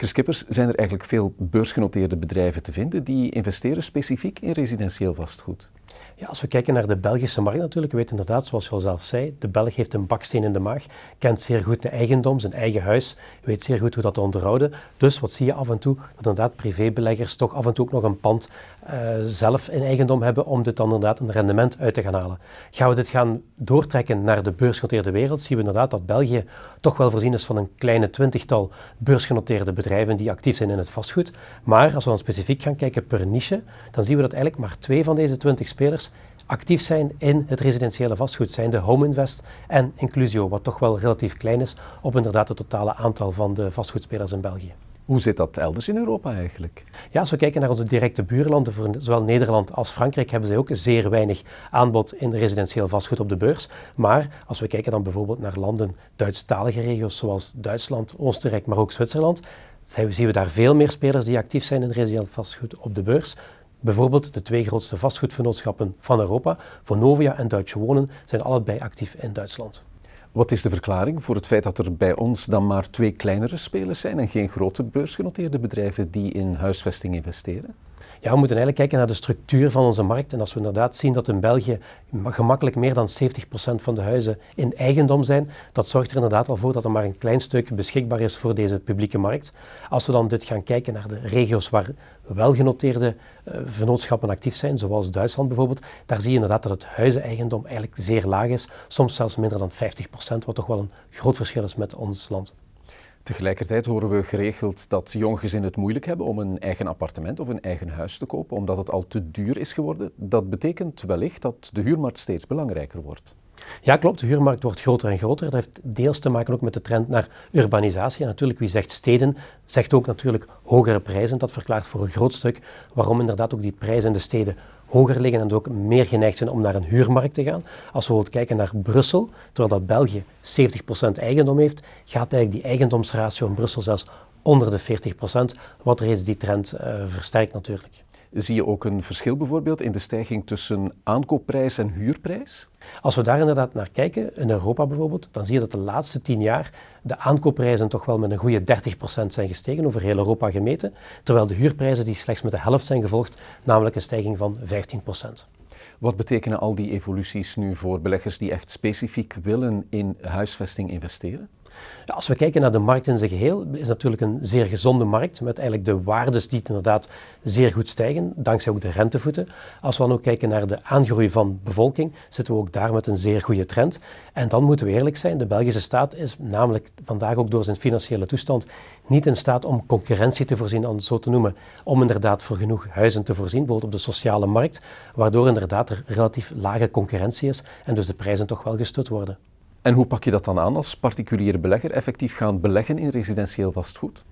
Chris Kippers, zijn er eigenlijk veel beursgenoteerde bedrijven te vinden die investeren specifiek in residentieel vastgoed? Ja, als we kijken naar de Belgische markt natuurlijk, we weten inderdaad, zoals je al zelf zei, de Belg heeft een baksteen in de maag, kent zeer goed de eigendom, zijn eigen huis, weet zeer goed hoe dat te onderhouden. Dus wat zie je af en toe? Dat inderdaad privébeleggers toch af en toe ook nog een pand uh, zelf in eigendom hebben om dit dan inderdaad een rendement uit te gaan halen. Gaan we dit gaan doortrekken naar de beursgenoteerde wereld, zien we inderdaad dat België toch wel voorzien is van een kleine twintigtal beursgenoteerde bedrijven die actief zijn in het vastgoed. Maar als we dan specifiek gaan kijken per niche, dan zien we dat eigenlijk maar twee van deze twintig spelers actief zijn in het residentiële vastgoed, zijn de Home Invest en Inclusio, wat toch wel relatief klein is op inderdaad het totale aantal van de vastgoedspelers in België. Hoe zit dat elders in Europa eigenlijk? Ja, als we kijken naar onze directe buurlanden, voor zowel Nederland als Frankrijk, hebben zij ook zeer weinig aanbod in residentieel vastgoed op de beurs. Maar als we kijken dan bijvoorbeeld naar landen, Duitsstalige regio's zoals Duitsland, Oostenrijk, maar ook Zwitserland, zien we daar veel meer spelers die actief zijn in residentieel vastgoed op de beurs. Bijvoorbeeld de twee grootste vastgoedvernootschappen van Europa, Vonovia en Duitse Wonen, zijn allebei actief in Duitsland. Wat is de verklaring voor het feit dat er bij ons dan maar twee kleinere spelers zijn en geen grote beursgenoteerde bedrijven die in huisvesting investeren? Ja, we moeten eigenlijk kijken naar de structuur van onze markt. En als we inderdaad zien dat in België gemakkelijk meer dan 70% van de huizen in eigendom zijn, dat zorgt er inderdaad al voor dat er maar een klein stuk beschikbaar is voor deze publieke markt. Als we dan dit gaan kijken naar de regio's waar welgenoteerde uh, vennootschappen actief zijn, zoals Duitsland bijvoorbeeld, daar zie je inderdaad dat het huizeneigendom eigenlijk zeer laag is, soms zelfs minder dan 50%, wat toch wel een groot verschil is met ons land. Tegelijkertijd horen we geregeld dat jonggezinnen het moeilijk hebben om een eigen appartement of een eigen huis te kopen, omdat het al te duur is geworden. Dat betekent wellicht dat de huurmarkt steeds belangrijker wordt. Ja, klopt. De huurmarkt wordt groter en groter. Dat heeft deels te maken ook met de trend naar urbanisatie. En natuurlijk, wie zegt steden, zegt ook natuurlijk hogere prijzen. Dat verklaart voor een groot stuk waarom inderdaad ook die prijzen in de steden hoger liggen en ook meer geneigd zijn om naar een huurmarkt te gaan. Als we bijvoorbeeld kijken naar Brussel, terwijl dat België 70% eigendom heeft, gaat eigenlijk die eigendomsratio in Brussel zelfs onder de 40%, wat reeds die trend uh, versterkt natuurlijk. Zie je ook een verschil bijvoorbeeld in de stijging tussen aankoopprijs en huurprijs? Als we daar inderdaad naar kijken, in Europa bijvoorbeeld, dan zie je dat de laatste tien jaar de aankoopprijzen toch wel met een goede 30% zijn gestegen, over heel Europa gemeten, terwijl de huurprijzen die slechts met de helft zijn gevolgd, namelijk een stijging van 15%. Wat betekenen al die evoluties nu voor beleggers die echt specifiek willen in huisvesting investeren? Als we kijken naar de markt in zijn geheel, is het natuurlijk een zeer gezonde markt met eigenlijk de waardes die inderdaad zeer goed stijgen, dankzij ook de rentevoeten. Als we dan ook kijken naar de aangroei van bevolking, zitten we ook daar met een zeer goede trend. En dan moeten we eerlijk zijn, de Belgische staat is namelijk vandaag ook door zijn financiële toestand niet in staat om concurrentie te voorzien, om zo te noemen, om inderdaad voor genoeg huizen te voorzien, bijvoorbeeld op de sociale markt, waardoor inderdaad er relatief lage concurrentie is en dus de prijzen toch wel gestut worden. En hoe pak je dat dan aan als particuliere belegger effectief gaan beleggen in residentieel vastgoed?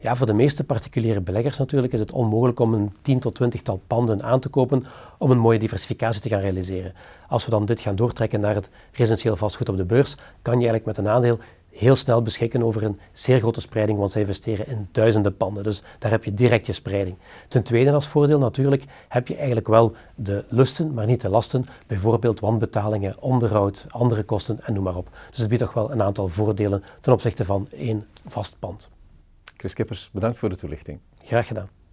Ja, voor de meeste particuliere beleggers natuurlijk is het onmogelijk om een 10 tot 20 tal panden aan te kopen om een mooie diversificatie te gaan realiseren. Als we dan dit gaan doortrekken naar het residentieel vastgoed op de beurs, kan je eigenlijk met een aandeel heel snel beschikken over een zeer grote spreiding, want zij investeren in duizenden panden. Dus daar heb je direct je spreiding. Ten tweede als voordeel natuurlijk heb je eigenlijk wel de lusten, maar niet de lasten. Bijvoorbeeld wanbetalingen, onderhoud, andere kosten en noem maar op. Dus het biedt toch wel een aantal voordelen ten opzichte van één vast pand. Chris Kippers, bedankt voor de toelichting. Graag gedaan.